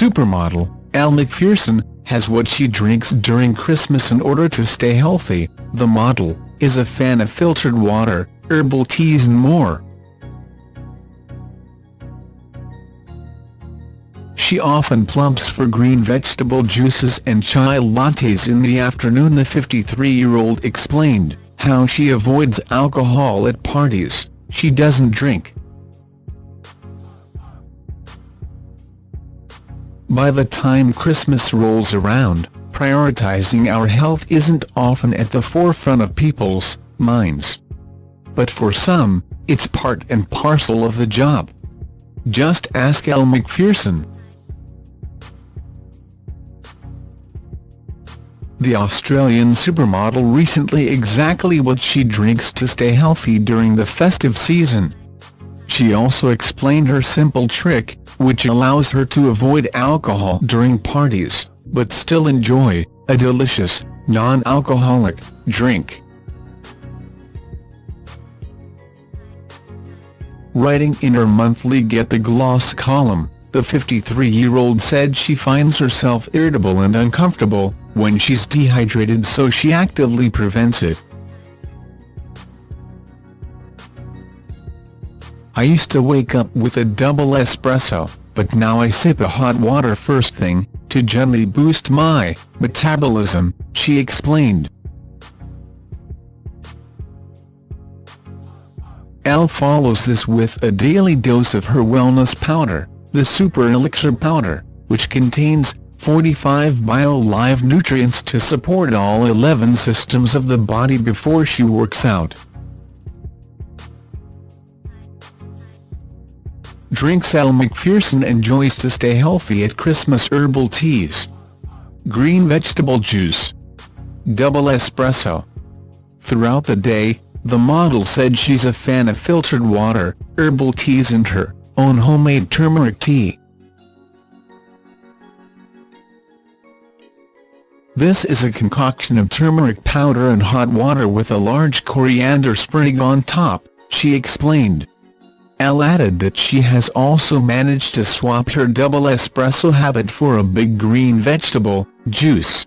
supermodel, Elle Macpherson, has what she drinks during Christmas in order to stay healthy. The model is a fan of filtered water, herbal teas and more. She often plumps for green vegetable juices and chai lattes in the afternoon the 53-year-old explained how she avoids alcohol at parties, she doesn't drink. By the time Christmas rolls around, prioritizing our health isn't often at the forefront of people's minds. But for some, it's part and parcel of the job. Just ask Elle Macpherson. The Australian supermodel recently exactly what she drinks to stay healthy during the festive season. She also explained her simple trick, which allows her to avoid alcohol during parties, but still enjoy a delicious, non-alcoholic drink. Writing in her monthly Get the Gloss column, the 53-year-old said she finds herself irritable and uncomfortable when she's dehydrated so she actively prevents it. I used to wake up with a double espresso, but now I sip a hot water first thing, to gently boost my metabolism, she explained. Elle follows this with a daily dose of her wellness powder, the Super Elixir Powder, which contains 45 bio-live nutrients to support all 11 systems of the body before she works out. Drinks Elle Macpherson enjoys to stay healthy at Christmas herbal teas. Green vegetable juice. Double espresso. Throughout the day, the model said she's a fan of filtered water, herbal teas and her own homemade turmeric tea. This is a concoction of turmeric powder and hot water with a large coriander sprig on top, she explained. Elle added that she has also managed to swap her double espresso habit for a big green vegetable juice.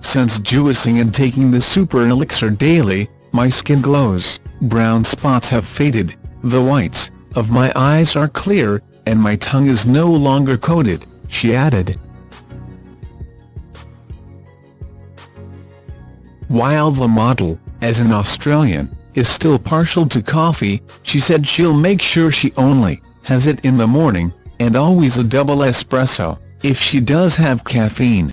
Since juicing and taking the super elixir daily, my skin glows, brown spots have faded, the whites of my eyes are clear, and my tongue is no longer coated, she added. While the model, as an Australian, is still partial to coffee, she said she'll make sure she only has it in the morning, and always a double espresso, if she does have caffeine.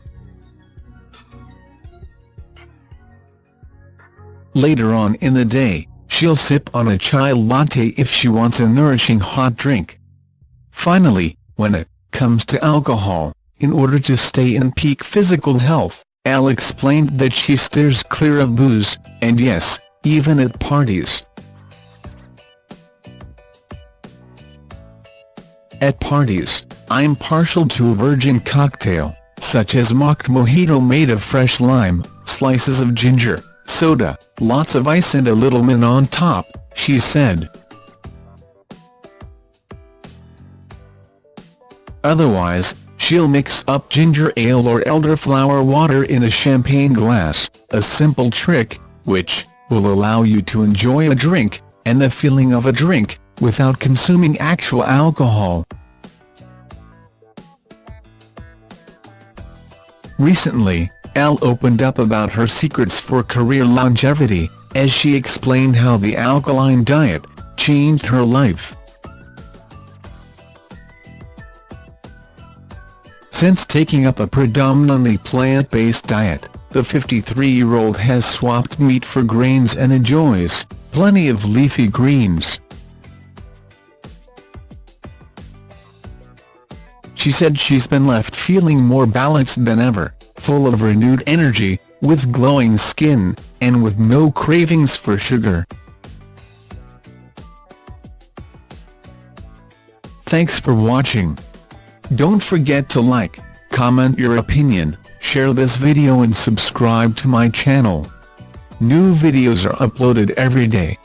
Later on in the day, she'll sip on a chai latte if she wants a nourishing hot drink. Finally, when it comes to alcohol, in order to stay in peak physical health, Elle explained that she steers clear of booze, and yes, even at parties. At parties, I'm partial to a virgin cocktail, such as mocked mojito made of fresh lime, slices of ginger, soda, lots of ice and a little mint on top, she said. Otherwise, she'll mix up ginger ale or elderflower water in a champagne glass, a simple trick, which will allow you to enjoy a drink, and the feeling of a drink, without consuming actual alcohol. Recently, Elle opened up about her secrets for career longevity, as she explained how the alkaline diet changed her life. Since taking up a predominantly plant-based diet, the 53-year-old has swapped meat for grains and enjoys plenty of leafy greens. She said she's been left feeling more balanced than ever, full of renewed energy, with glowing skin, and with no cravings for sugar. Thanks for watching. Don't forget to like, comment your opinion, share this video and subscribe to my channel. New videos are uploaded every day.